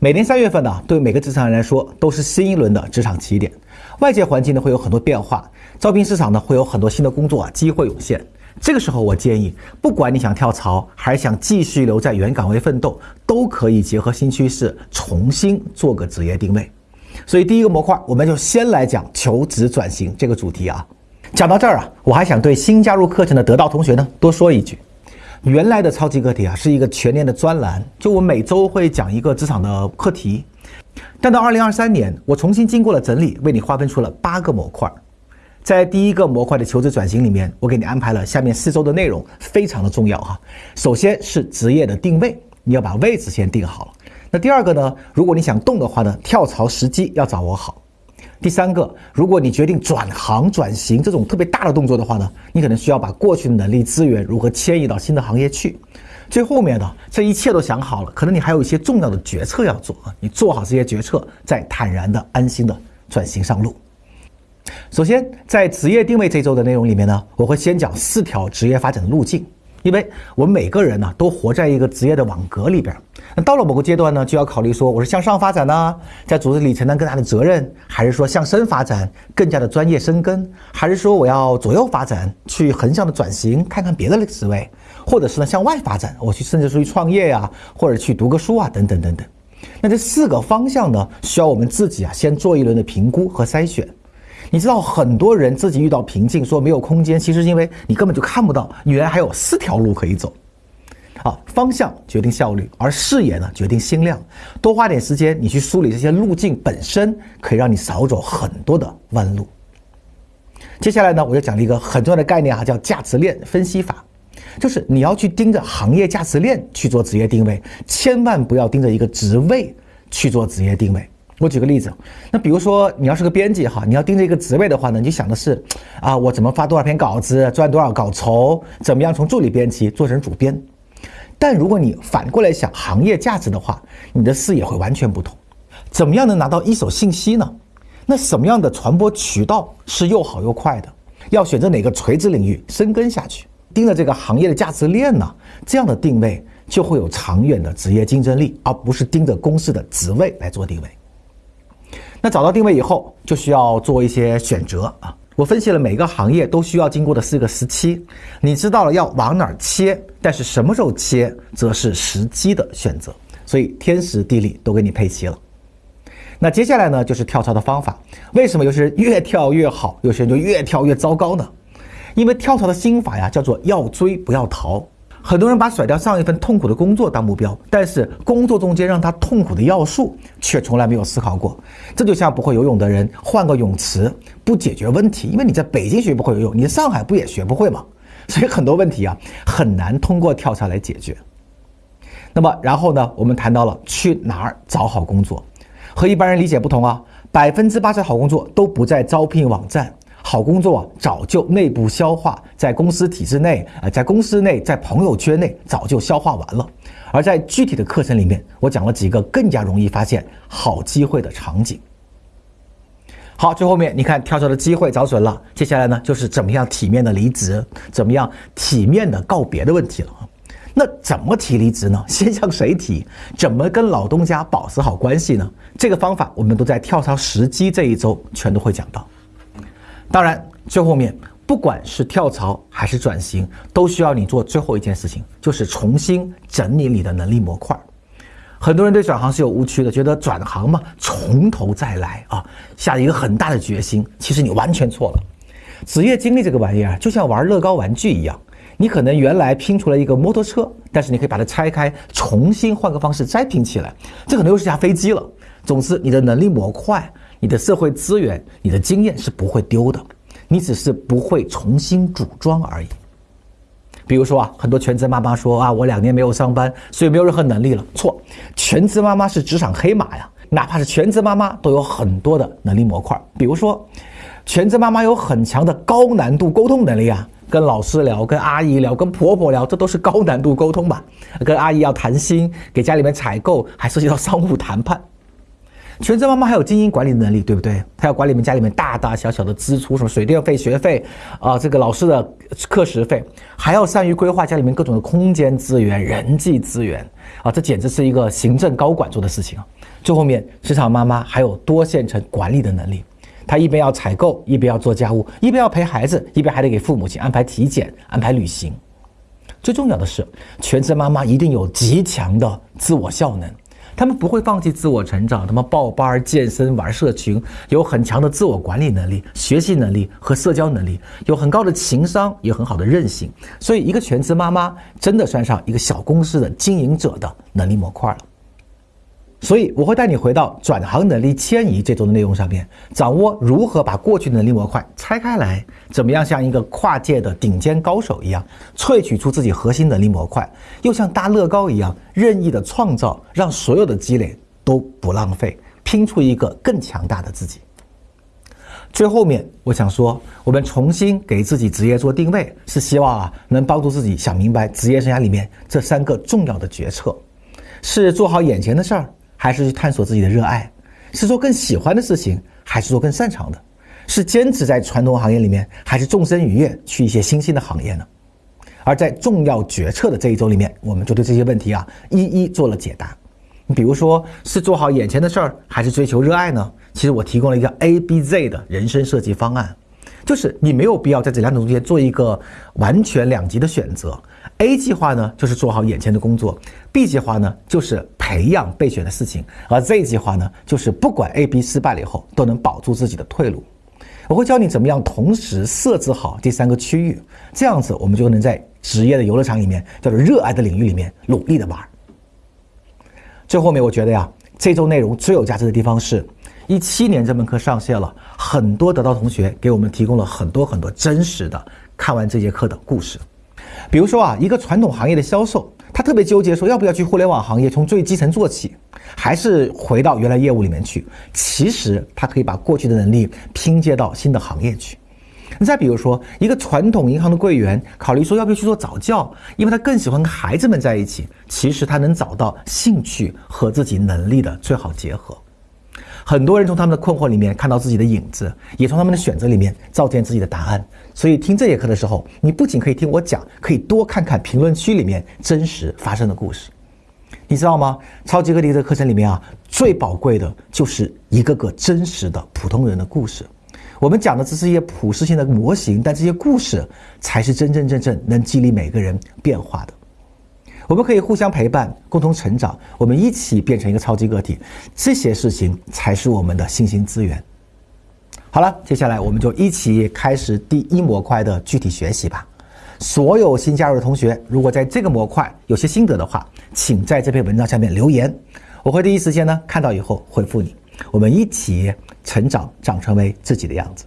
每年三月份呢，对每个职场人来说都是新一轮的职场起点。外界环境呢会有很多变化，招聘市场呢会有很多新的工作啊机会涌现。这个时候，我建议，不管你想跳槽还是想继续留在原岗位奋斗，都可以结合新趋势，重新做个职业定位。所以，第一个模块，我们就先来讲求职转型这个主题啊。讲到这儿啊，我还想对新加入课程的得到同学呢多说一句。原来的超级课题啊是一个全年的专栏，就我每周会讲一个职场的课题。但到二零二三年，我重新经过了整理，为你划分出了八个模块。在第一个模块的求职转型里面，我给你安排了下面四周的内容，非常的重要哈。首先是职业的定位，你要把位置先定好了。那第二个呢，如果你想动的话呢，跳槽时机要掌握好。第三个，如果你决定转行转型这种特别大的动作的话呢，你可能需要把过去的能力资源如何迁移到新的行业去。最后面的这一切都想好了，可能你还有一些重要的决策要做啊，你做好这些决策，再坦然的、安心的转型上路。首先，在职业定位这周的内容里面呢，我会先讲四条职业发展的路径。因为我们每个人呢，都活在一个职业的网格里边。那到了某个阶段呢，就要考虑说，我是向上发展呢，在组织里承担更大的责任，还是说向深发展，更加的专业深耕，还是说我要左右发展，去横向的转型，看看别的职位，或者是呢向外发展，我去甚至出去创业呀，或者去读个书啊，等等等等。那这四个方向呢，需要我们自己啊，先做一轮的评估和筛选。你知道很多人自己遇到瓶颈，说没有空间，其实因为你根本就看不到，原来还有四条路可以走。啊，方向决定效率，而视野呢决定心量。多花点时间，你去梳理这些路径本身，可以让你少走很多的弯路。接下来呢，我就讲了一个很重要的概念啊，叫价值链分析法，就是你要去盯着行业价值链去做职业定位，千万不要盯着一个职位去做职业定位。我举个例子，那比如说你要是个编辑哈，你要盯着一个职位的话呢，你想的是，啊，我怎么发多少篇稿子，赚多少稿酬，怎么样从助理编辑做成主编。但如果你反过来想行业价值的话，你的视野会完全不同。怎么样能拿到一手信息呢？那什么样的传播渠道是又好又快的？要选择哪个垂直领域深耕下去？盯着这个行业的价值链呢？这样的定位就会有长远的职业竞争力，而不是盯着公司的职位来做定位。那找到定位以后，就需要做一些选择啊。我分析了每个行业都需要经过的四个时期，你知道了要往哪儿切，但是什么时候切，则是时机的选择。所以天时地利都给你配齐了。那接下来呢，就是跳槽的方法。为什么有些人越跳越好，有些人就越跳越糟糕呢？因为跳槽的心法呀，叫做要追不要逃。很多人把甩掉上一份痛苦的工作当目标，但是工作中间让他痛苦的要素却从来没有思考过。这就像不会游泳的人换个泳池不解决问题，因为你在北京学不会游泳，你在上海不也学不会吗？所以很多问题啊很难通过跳槽来解决。那么然后呢，我们谈到了去哪儿找好工作，和一般人理解不同啊，百分之八十好工作都不在招聘网站。好工作，早就内部消化，在公司体制内，呃，在公司内，在朋友圈内早就消化完了。而在具体的课程里面，我讲了几个更加容易发现好机会的场景。好，最后面你看跳槽的机会找准了，接下来呢就是怎么样体面的离职，怎么样体面的告别的问题了。那怎么提离职呢？先向谁提？怎么跟老东家保持好关系呢？这个方法我们都在跳槽时机这一周全都会讲到。当然，最后面不管是跳槽还是转型，都需要你做最后一件事情，就是重新整理你的能力模块。很多人对转行是有误区的，觉得转行嘛，从头再来啊，下了一个很大的决心。其实你完全错了。职业经历这个玩意儿，就像玩乐高玩具一样，你可能原来拼出来一个摩托车，但是你可以把它拆开，重新换个方式再拼起来，这可能又是架飞机了。总之，你的能力模块。你的社会资源、你的经验是不会丢的，你只是不会重新组装而已。比如说啊，很多全职妈妈说啊，我两年没有上班，所以没有任何能力了。错，全职妈妈是职场黑马呀，哪怕是全职妈妈都有很多的能力模块。比如说，全职妈妈有很强的高难度沟通能力啊，跟老师聊、跟阿姨聊、跟婆婆聊，这都是高难度沟通吧？跟阿姨要谈心，给家里面采购，还涉及到商务谈判。全职妈妈还有经营管理能力，对不对？她要管理你们家里面大大小小的支出，什么水电费、学费，啊，这个老师的课时费，还要善于规划家里面各种的空间资源、人际资源，啊，这简直是一个行政高管做的事情啊。最后面，职场妈妈还有多线程管理的能力，她一边要采购，一边要做家务，一边要陪孩子，一边还得给父母亲安排体检、安排旅行。最重要的是，全职妈妈一定有极强的自我效能。他们不会放弃自我成长，他们报班、健身、玩社群，有很强的自我管理能力、学习能力和社交能力，有很高的情商，有很好的韧性。所以，一个全职妈妈真的算上一个小公司的经营者的能力模块了。所以，我会带你回到转行能力迁移这周的内容上面，掌握如何把过去能力模块拆开来，怎么样像一个跨界的顶尖高手一样，萃取出自己核心能力模块，又像搭乐高一样任意的创造，让所有的积累都不浪费，拼出一个更强大的自己。最后面，我想说，我们重新给自己职业做定位，是希望啊，能帮助自己想明白职业生涯里面这三个重要的决策：是做好眼前的事儿。还是去探索自己的热爱，是做更喜欢的事情，还是做更擅长的？是坚持在传统行业里面，还是纵身一跃去一些新兴的行业呢？而在重要决策的这一周里面，我们就对这些问题啊一一做了解答。你比如说，是做好眼前的事儿，还是追求热爱呢？其实我提供了一个 A、B、Z 的人生设计方案。就是你没有必要在这两种中间做一个完全两极的选择。A 计划呢，就是做好眼前的工作；B 计划呢，就是培养备选的事情；而 Z 计划呢，就是不管 A、B 失败了以后，都能保住自己的退路。我会教你怎么样同时设置好这三个区域，这样子我们就能在职业的游乐场里面，叫做热爱的领域里面努力的玩。最后面，我觉得呀，这周内容最有价值的地方是。一七年这门课上线了，很多得到同学给我们提供了很多很多真实的看完这节课的故事。比如说啊，一个传统行业的销售，他特别纠结，说要不要去互联网行业从最基层做起，还是回到原来业务里面去？其实他可以把过去的能力拼接到新的行业去。你再比如说，一个传统银行的柜员，考虑说要不要去做早教，因为他更喜欢跟孩子们在一起。其实他能找到兴趣和自己能力的最好结合。很多人从他们的困惑里面看到自己的影子，也从他们的选择里面照见自己的答案。所以听这节课的时候，你不仅可以听我讲，可以多看看评论区里面真实发生的故事。你知道吗？超级个体的课程里面啊，最宝贵的就是一个个真实的普通人的故事。我们讲的只是一些普适性的模型，但这些故事才是真真正正能激励每个人变化的。我们可以互相陪伴，共同成长，我们一起变成一个超级个体，这些事情才是我们的信心资源。好了，接下来我们就一起开始第一模块的具体学习吧。所有新加入的同学，如果在这个模块有些心得的话，请在这篇文章下面留言，我会第一时间呢看到以后回复你。我们一起成长，长成为自己的样子。